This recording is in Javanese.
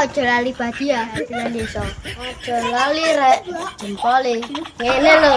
ojo lali badia, lali so. Ojo lali rek jempol e. Ngene lho.